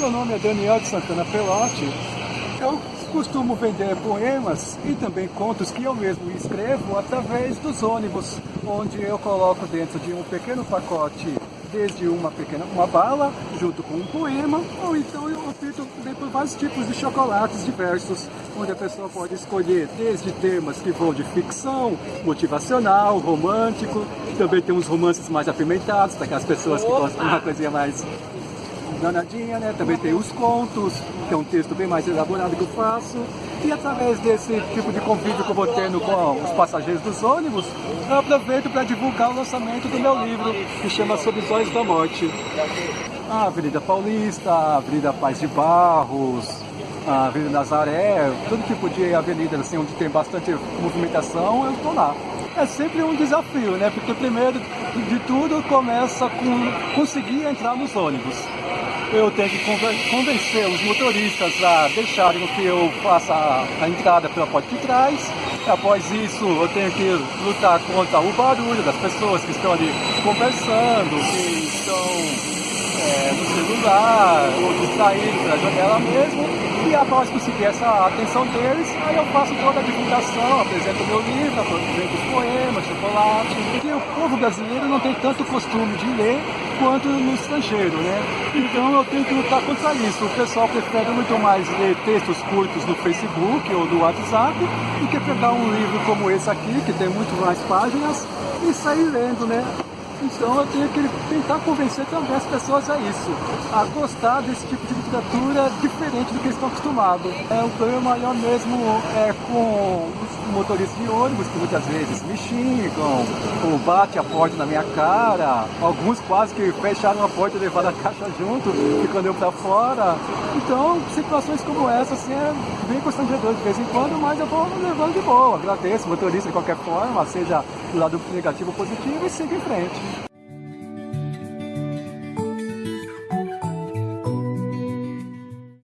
Meu nome é Daniel de Santana Pelotti. Eu costumo vender poemas e também contos que eu mesmo escrevo através dos ônibus, onde eu coloco dentro de um pequeno pacote desde uma pequena uma bala junto com um poema, ou então eu opto por vários tipos de chocolates diversos, onde a pessoa pode escolher desde temas que vão de ficção, motivacional, romântico, também tem uns romances mais apimentados, daquelas pessoas que gostam de uma coisinha mais danadinha, né? Também tem os contos, que é um texto bem mais elaborado que eu faço. E através desse tipo de convívio que eu vou tendo com os passageiros dos ônibus, eu aproveito para divulgar o lançamento do meu livro, que chama Sob os Olhos da Morte. A Avenida Paulista, a Avenida Paz de Barros, a Avenida Nazaré, todo tipo de avenida assim, onde tem bastante movimentação, eu estou lá. É sempre um desafio, né? Porque primeiro de tudo começa com conseguir entrar nos ônibus eu tenho que convencer os motoristas a deixarem que eu faça a entrada pela porta de trás. Após isso, eu tenho que lutar contra o barulho das pessoas que estão ali conversando, que estão é, no celular, ou distraídos pela janela mesmo. E após conseguir essa atenção deles, aí eu faço toda a divulgação, apresento meu livro, apresento os poemas, chocolate. Porque o povo brasileiro não tem tanto costume de ler quanto no estrangeiro, né? Então eu tenho que lutar contra isso. O pessoal prefere muito mais ler textos curtos no Facebook ou no WhatsApp do que pegar um livro como esse aqui, que tem muito mais páginas, e sair lendo, né? Então eu tenho que tentar convencer também as pessoas a isso, a gostar desse tipo de literatura diferente do que eles estão acostumados. É, o problema maior mesmo é com os motoristas de ônibus, que muitas vezes me xingam, ou bate a porta na minha cara, alguns quase que fecharam a porta e levaram a caixa junto, ficando eu para fora. Então, situações como essa, assim, é bem constrangedor de vez em quando, mas eu vou levando de boa. Agradeço o motorista de qualquer forma, seja lado negativo positivo, e siga em frente.